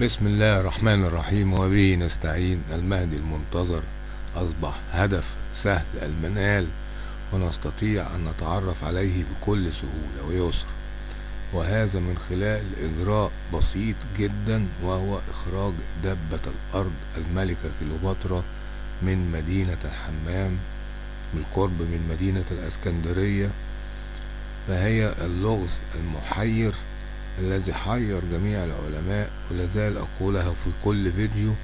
بسم الله الرحمن الرحيم وبه نستعين المهدي المنتظر. أصبح هدف سهل المنال ونستطيع أن نتعرف عليه بكل سهولة ويسر. وهذا من خلال إجراء بسيط جدا وهو إخراج دبة الأرض الملكة كليوباترا من مدينة الحمام بالقرب من مدينة الأسكندرية. فهي اللغز المحير الذي حير جميع العلماء ولازال أقولها في كل فيديو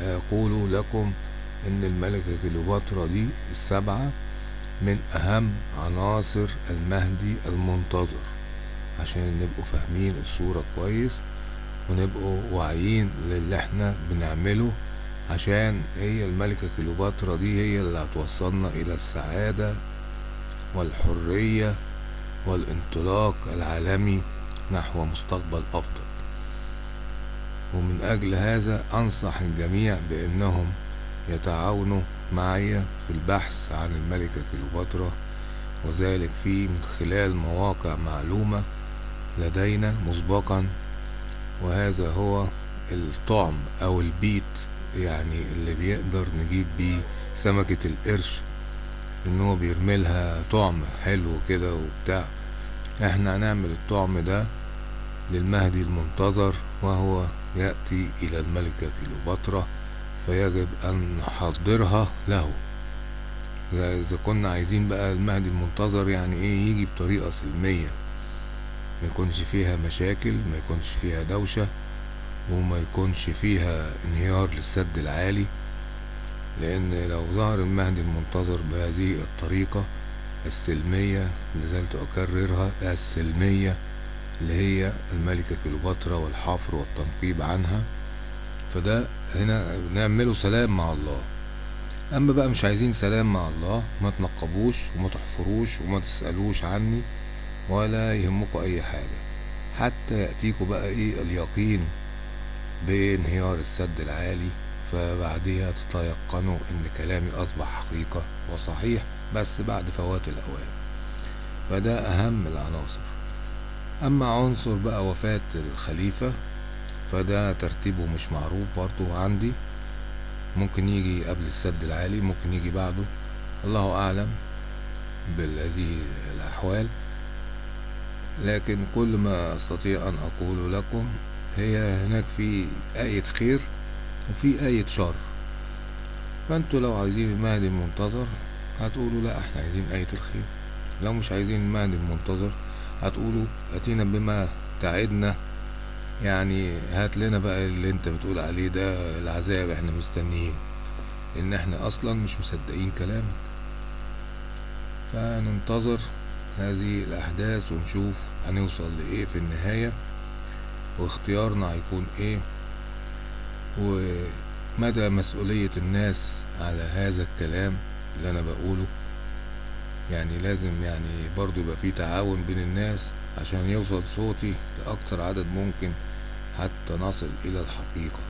أقول لكم إن الملكة كليوباترا دي السبعة من أهم عناصر المهدي المنتظر عشان نبقوا فاهمين الصورة كويس ونبقوا واعيين للي إحنا بنعمله عشان هي الملكة كليوباترا دي هي اللي هتوصلنا إلى السعادة والحرية والانطلاق العالمي نحو مستقبل أفضل. ومن أجل هذا أنصح الجميع بأنهم يتعاونوا معي في البحث عن الملكة كليوباترا وذلك في من خلال مواقع معلومة لدينا مسبقا. وهذا هو الطعم أو البيت يعني اللي بيقدر نجيب بيه سمكة القرش إن هو بيرملها طعم حلو كده وبتاع. إحنا هنعمل الطعم ده للمهدي المنتظر وهو يأتي إلى الملكة كليوباترا فيجب أن نحضرها له. إذا كنا عايزين بقى المهدي المنتظر يعني إيه يجي بطريقة سلمية. ما يكونش فيها مشاكل ما يكونش فيها دوشة وما يكونش فيها انهيار للسد العالي لأن لو ظهر المهدي المنتظر بهذه الطريقة السلمية لازلت أكررها السلمية اللي هي الملكة كليوباترا والحفر والتنقيب عنها. فده هنا بنعمله سلام مع الله. أما بقى مش عايزين سلام مع الله ما تنقبوش وما تحفروش وما تسألوش عني ولا يهمكوا أي حاجة. حتى يأتيكوا بقى إيه اليقين بانهيار السد العالي فبعدها تتيقنوا إن كلامي أصبح حقيقة وصحيح. بس بعد فوات الأوان. فده أهم العناصر. أما عنصر بقى وفاة الخليفة فده ترتيبه مش معروف برضو عندي. ممكن يجي قبل السد العالي ممكن يجي بعده. الله أعلم بهذه الأحوال. لكن كل ما أستطيع أن أقول لكم هي هناك في آية خير وفي آية شر. فأنتوا لو عايزين المهدي المنتظر هتقولوا لا إحنا عايزين آية الخير. لو مش عايزين المهدي المنتظر هتقولوا اتينا بما تعدنا. يعني هات لنا بقى اللي أنت بتقول عليه ده العذاب إحنا مستنيين. لأن إحنا أصلا مش مصدقين كلامك. فننتظر هذه الأحداث ونشوف هنوصل لإيه في النهاية. واختيارنا هيكون إيه؟ ومدى مسؤولية الناس على هذا الكلام؟ اللي أنا بقوله. يعني لازم يعني برضو يبقى في تعاون بين الناس عشان يوصل صوتي لأكتر عدد ممكن حتى نصل إلى الحقيقة.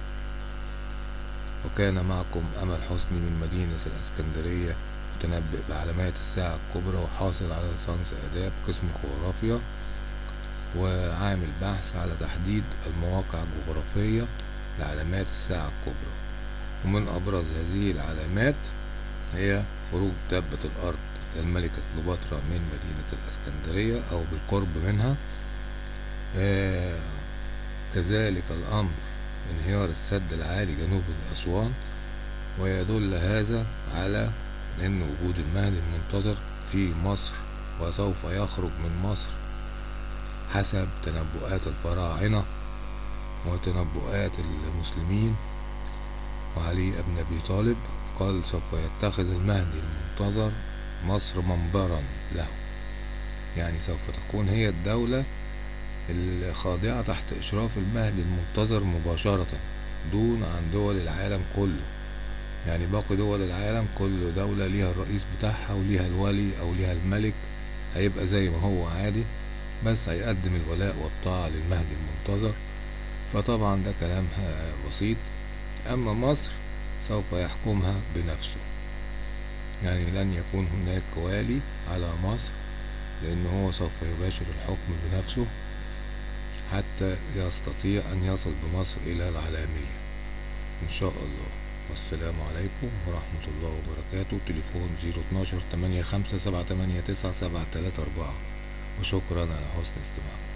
وكان معكم أمل حسني من مدينة الأسكندرية متنبئ بعلامات الساعة الكبرى وحاصل على ليسانس آداب قسم جغرافيا وعامل بحث على تحديد المواقع الجغرافية لعلامات الساعة الكبرى. ومن أبرز هذه العلامات هي خروج دابة الأرض للملكة كليوباترا من مدينة الأسكندرية أو بالقرب منها. آه كذلك الأمر انهيار السد العالي جنوب أسوان ويدل هذا على أن وجود المهدي المنتظر في مصر وسوف يخرج من مصر حسب تنبؤات الفراعنة وتنبؤات المسلمين. وعلي بن أبي طالب قال سوف يتخذ المهدي المنتظر مصر منبرا له. يعني سوف تكون هي الدولة الخاضعة تحت إشراف المهدي المنتظر مباشرة دون عن دول العالم كله. يعني باقي دول العالم كل دولة ليها الرئيس بتاعها وليها الولي أو ليها الملك هيبقى زي ما هو عادي بس هيقدم الولاء والطاعة للمهدي المنتظر. فطبعا ده كلام بسيط. أما مصر سوف يحكمها بنفسه. يعني لن يكون هناك والي على مصر لأن هو سوف يباشر الحكم بنفسه حتى يستطيع أن يصل بمصر إلى العالمية. إن شاء الله. والسلام عليكم ورحمة الله وبركاته. تليفون 012 85 789 734 وشكرا على حسن استماعكم.